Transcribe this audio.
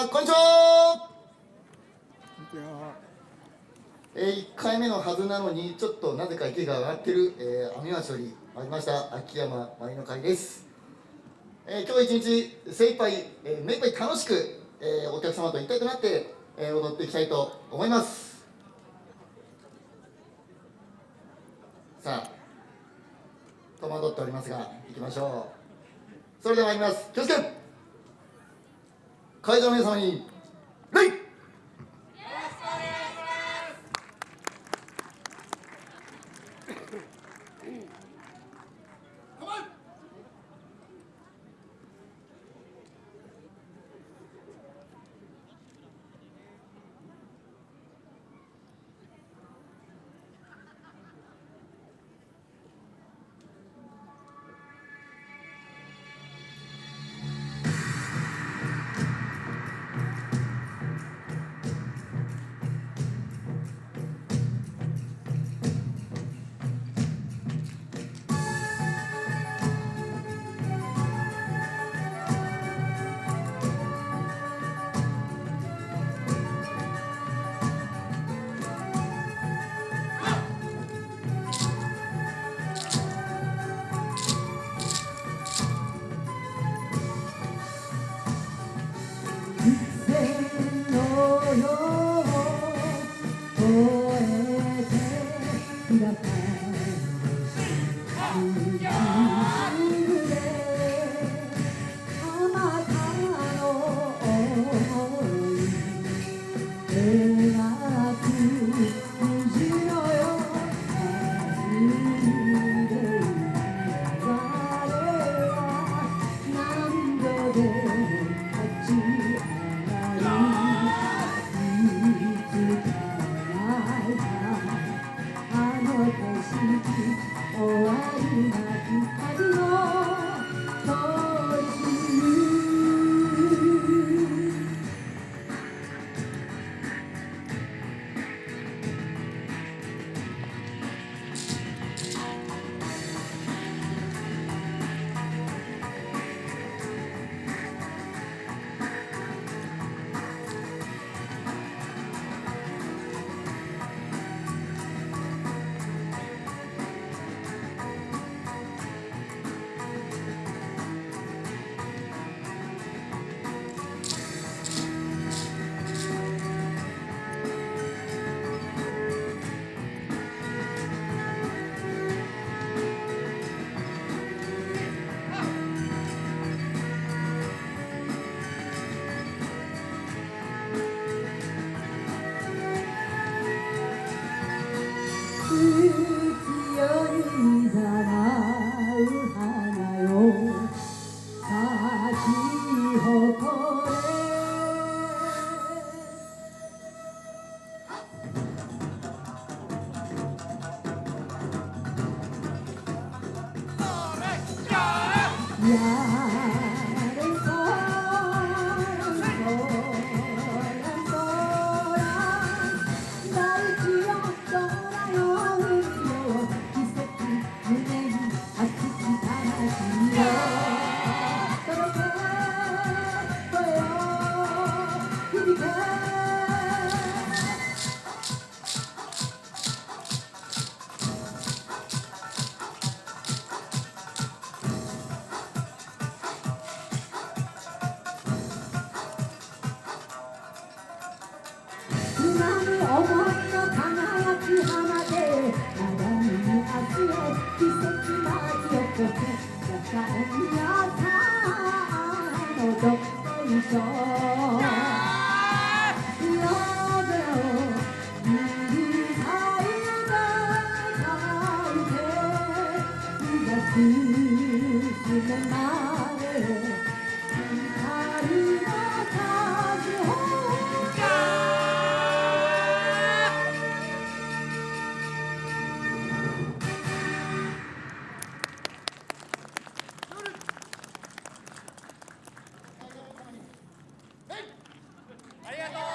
はこんにちは。えー、1回目のはずなのにちょっとなぜか息が上がってる、えー、網町より参りました。秋山舞の会です、えー、今日一日精一杯、えー、目いっぱい楽しく、えー、お客様と一体となって、えー、踊っていきたいと思います。さあ戸惑っておりますが行きましょう。それでは参ります。気をつけ会場の皆様に礼進めます Yeah. のありがとう。